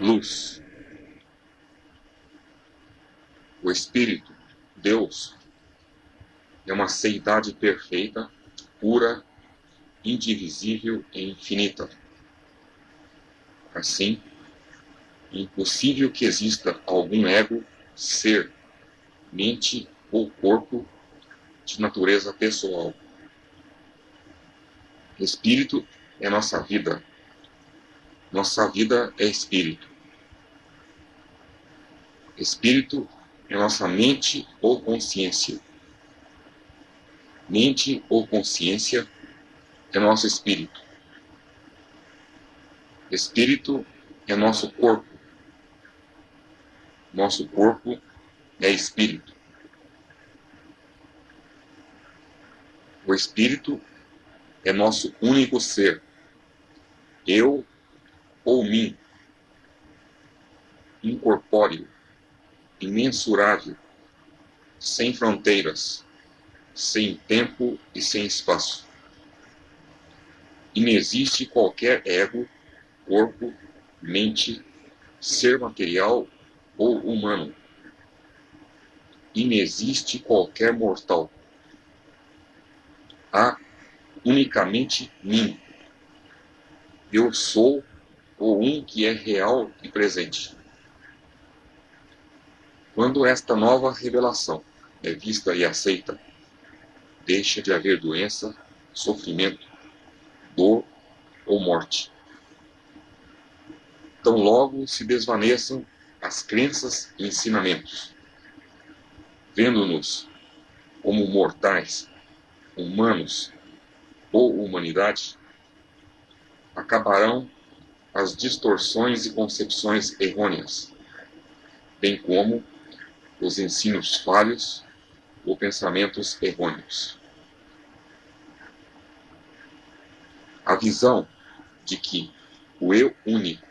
luz. O Espírito, Deus, é uma seidade perfeita, pura, indivisível e infinita. Assim, é impossível que exista algum ego, ser, mente ou corpo de natureza pessoal. Espírito é nossa vida. Nossa vida é espírito. Espírito é nossa mente ou consciência. Mente ou consciência é nosso espírito. Espírito é nosso corpo. Nosso corpo é espírito. O espírito é nosso único ser. Eu ou mim. Incorpóreo, imensurável, sem fronteiras, sem tempo e sem espaço. Inexiste qualquer ego, corpo, mente, ser material ou humano. Inexiste qualquer mortal. Há unicamente mim. Eu sou o um que é real e presente. Quando esta nova revelação é vista e aceita, deixa de haver doença, sofrimento, dor ou morte. Tão logo se desvaneçam as crenças e ensinamentos, vendo-nos como mortais, humanos ou humanidade, acabarão as distorções e concepções errôneas, bem como os ensinos falhos ou pensamentos errôneos. A visão de que o eu único,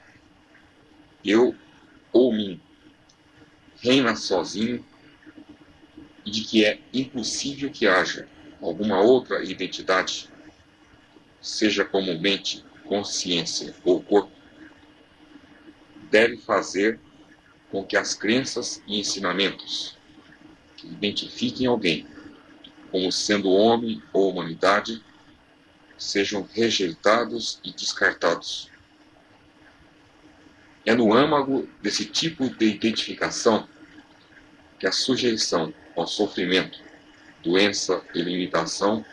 eu ou mim, reina sozinho e de que é impossível que haja alguma outra identidade, seja comumente consciência ou corpo, deve fazer com que as crenças e ensinamentos que identifiquem alguém como sendo homem ou humanidade sejam rejeitados e descartados. É no âmago desse tipo de identificação que a sujeição ao sofrimento, doença e limitação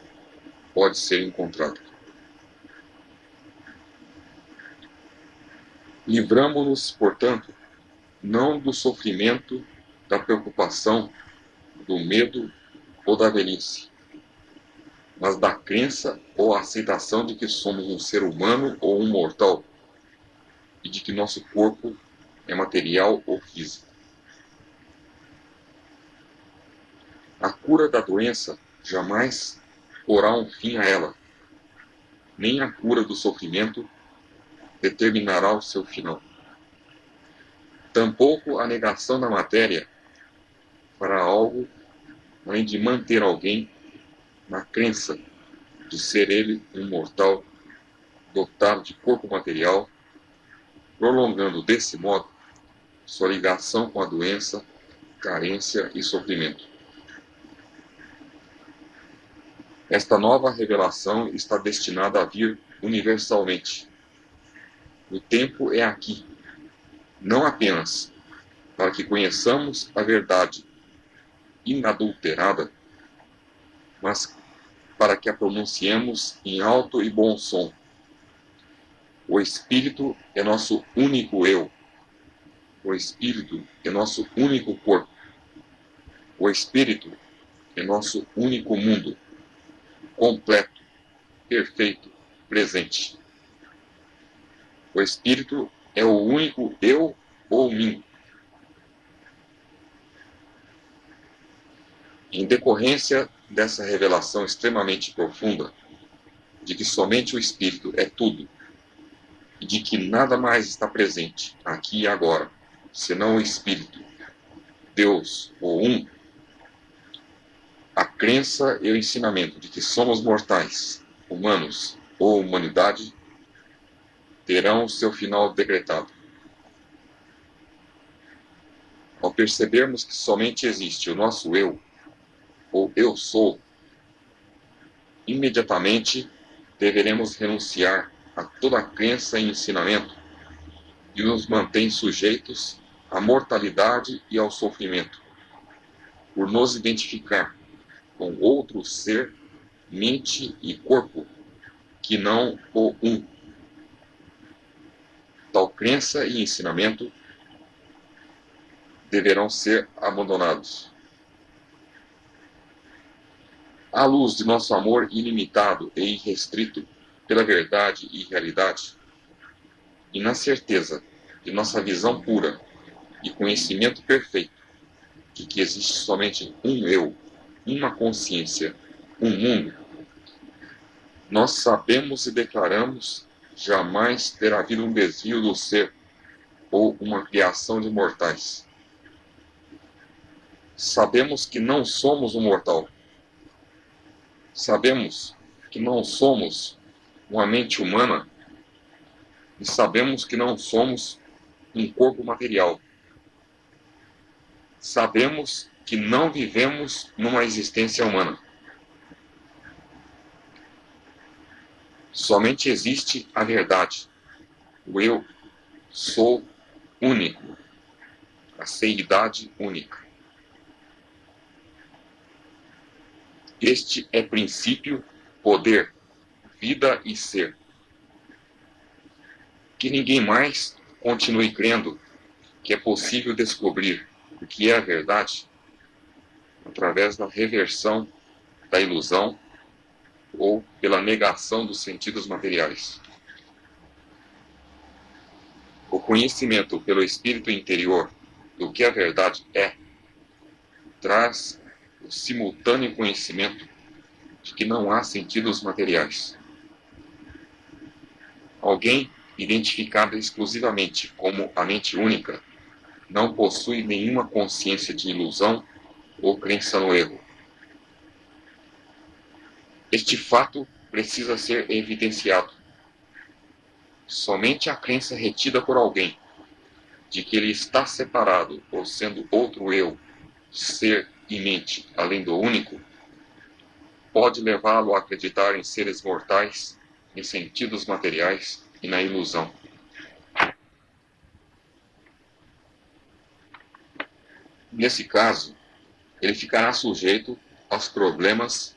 pode ser encontrada. Livramo-nos, portanto, não do sofrimento, da preocupação, do medo ou da velhice, mas da crença ou aceitação de que somos um ser humano ou um mortal e de que nosso corpo é material ou físico. A cura da doença jamais porá um fim a ela, nem a cura do sofrimento determinará o seu final. Tampouco a negação da matéria fará algo além de manter alguém na crença de ser ele um mortal dotado de corpo material, prolongando desse modo sua ligação com a doença, carência e sofrimento. Esta nova revelação está destinada a vir universalmente o tempo é aqui, não apenas para que conheçamos a verdade inadulterada, mas para que a pronunciemos em alto e bom som. O Espírito é nosso único eu. O Espírito é nosso único corpo. O Espírito é nosso único mundo, completo, perfeito, presente. O Espírito é o único eu ou mim. Em decorrência dessa revelação extremamente profunda, de que somente o Espírito é tudo, e de que nada mais está presente, aqui e agora, senão o Espírito, Deus ou um, a crença e o ensinamento de que somos mortais, humanos ou humanidade terão seu final decretado. Ao percebermos que somente existe o nosso eu, ou eu sou, imediatamente deveremos renunciar a toda crença e ensinamento que nos mantém sujeitos à mortalidade e ao sofrimento, por nos identificar com outro ser, mente e corpo, que não o um. Crença e ensinamento deverão ser abandonados. À luz de nosso amor ilimitado e irrestrito pela verdade e realidade, e na certeza de nossa visão pura e conhecimento perfeito de que existe somente um eu, uma consciência, um mundo, nós sabemos e declaramos jamais ter havido um desvio do ser ou uma criação de mortais. Sabemos que não somos um mortal, Sabemos que não somos uma mente humana e sabemos que não somos um corpo material. Sabemos que não vivemos numa existência humana. Somente existe a verdade. O eu sou único. A seidade única. Este é princípio, poder, vida e ser. Que ninguém mais continue crendo que é possível descobrir o que é a verdade através da reversão da ilusão ou pela negação dos sentidos materiais. O conhecimento pelo espírito interior do que a verdade é traz o simultâneo conhecimento de que não há sentidos materiais. Alguém identificado exclusivamente como a mente única não possui nenhuma consciência de ilusão ou crença no erro. Este fato precisa ser evidenciado. Somente a crença retida por alguém de que ele está separado ou sendo outro eu, ser e mente, além do único, pode levá-lo a acreditar em seres mortais, em sentidos materiais e na ilusão. Nesse caso, ele ficará sujeito aos problemas,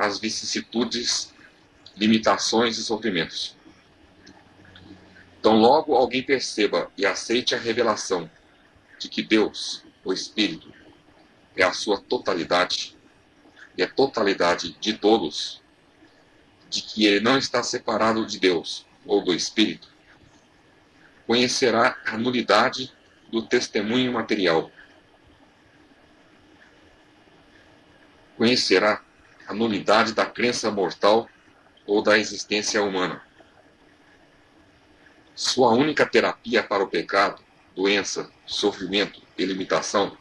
às vicissitudes, limitações e sofrimentos. Então, logo alguém perceba e aceite a revelação de que Deus, o Espírito, é a sua totalidade, e a totalidade de todos, de que ele não está separado de Deus ou do Espírito, conhecerá a nulidade do testemunho material. Conhecerá a nulidade da crença mortal ou da existência humana. Sua única terapia para o pecado, doença, sofrimento e limitação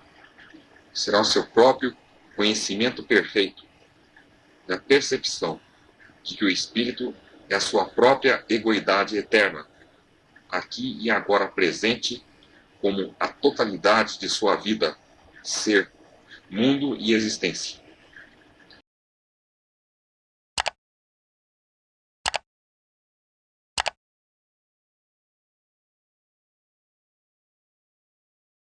será o seu próprio conhecimento perfeito da percepção de que o Espírito é a sua própria egoidade eterna, aqui e agora presente como a totalidade de sua vida, ser, mundo e existência.